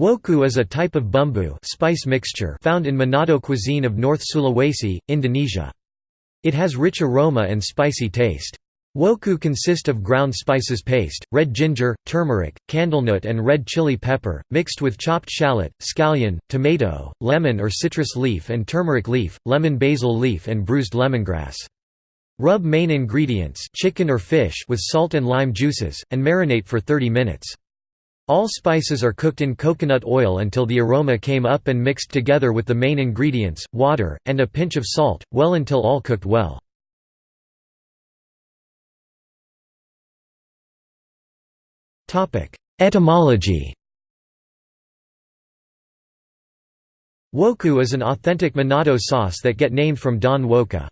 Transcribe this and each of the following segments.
Woku is a type of bumbu spice mixture found in Manado cuisine of North Sulawesi, Indonesia. It has rich aroma and spicy taste. Woku consist of ground spices paste, red ginger, turmeric, candlenut and red chili pepper, mixed with chopped shallot, scallion, tomato, lemon or citrus leaf and turmeric leaf, lemon basil leaf and bruised lemongrass. Rub main ingredients chicken or fish with salt and lime juices, and marinate for 30 minutes. All spices are cooked in coconut oil until the aroma came up and mixed together with the main ingredients, water, and a pinch of salt, well until all cooked well. Etymology Woku is an authentic Manado sauce that get named from Daun woka.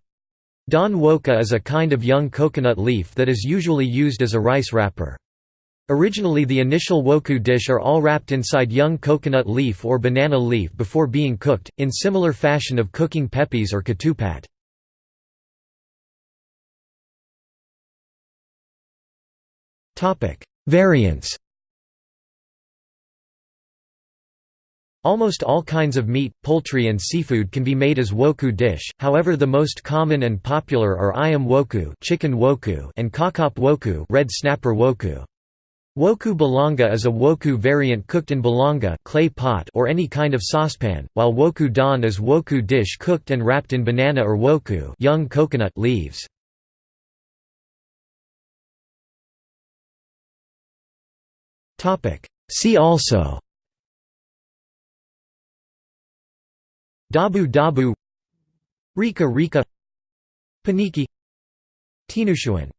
Daun woka is a kind of young coconut leaf that is usually used as a rice wrapper. Originally the initial woku dish are all wrapped inside young coconut leaf or banana leaf before being cooked, in similar fashion of cooking pepes or ketupat. Variants Almost all kinds of meat, poultry and seafood can be made as woku dish, however the most common and popular are ayam woku, chicken woku and kakap woku, red snapper woku. Woku balanga is a woku variant cooked in balanga clay pot or any kind of saucepan, while woku daun is woku dish cooked and wrapped in banana or woku young coconut leaves. See also Dabu dabu Rica rica Paniki Tinutuan